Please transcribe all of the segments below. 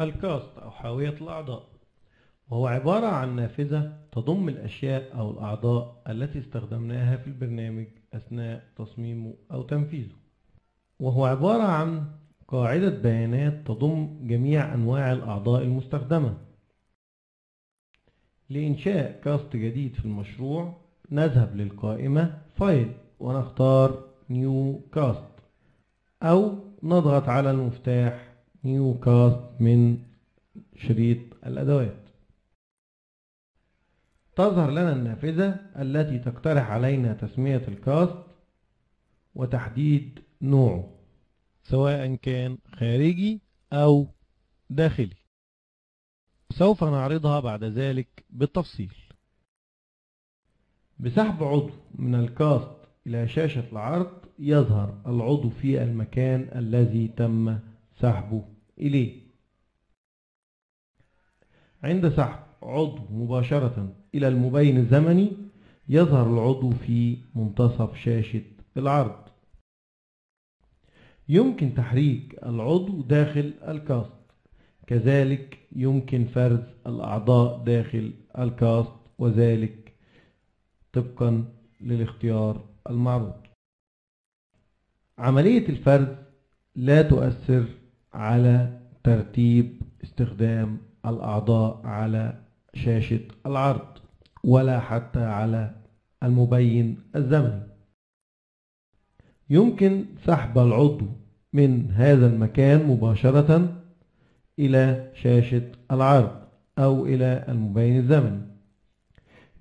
ال cast أو حاوية الأعضاء. وهو عبارة عن نافذة تضم الأشياء أو الأعضاء التي استخدمناها في البرنامج أثناء تصميمه أو تنفيذه. وهو عبارة عن قاعدة بيانات تضم جميع أنواع الأعضاء المستخدمة. لإنشاء cast جديد في المشروع نذهب للقائمة file ونختار new cast أو نضغط على المفتاح نيو كاست من شريط الأدوات. تظهر لنا النافذة التي تقترح علينا تسمية الكاست وتحديد نوعه سواء كان خارجي أو داخلي. سوف نعرضها بعد ذلك بالتفصيل. بسحب عضو من الكاست إلى شاشة العرض يظهر العضو في المكان الذي تم سحبه إليه. عند سحب عضو مباشرة إلى المبين الزمني يظهر العضو في منتصف شاشة العرض. يمكن تحريك العضو داخل الكاست. كذلك يمكن فرز الأعضاء داخل الكاست وذلك طبقا للاختيار المعروض. عملية الفرز لا تؤثر على ترتيب استخدام الأعضاء على شاشة العرض ولا حتى على المبين الزمني. يمكن سحب العضو من هذا المكان مباشرة إلى شاشة العرض أو إلى المبين الزمني.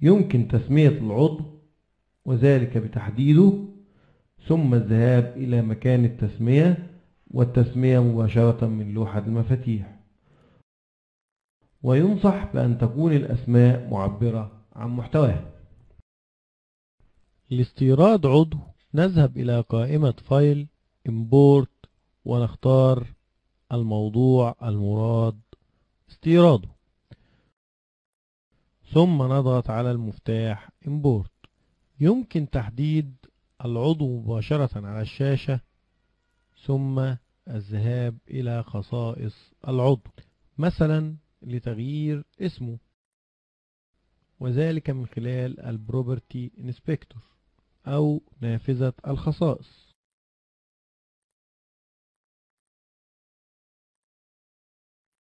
يمكن تسمية العضو وذلك بتحديده ثم الذهاب إلى مكان التسمية والتسمية مباشرة من لوحة المفاتيح. وينصح بأن تكون الأسماء معبرة عن محتواها. لاستيراد عضو نذهب إلى قائمة فايل import ونختار الموضوع المراد استيراده. ثم نضغط على المفتاح import. يمكن تحديد العضو مباشرة على الشاشة ثم الذهاب إلى خصائص العضو مثلا لتغيير اسمه وذلك من خلال ال property inspector أو نافذة الخصائص.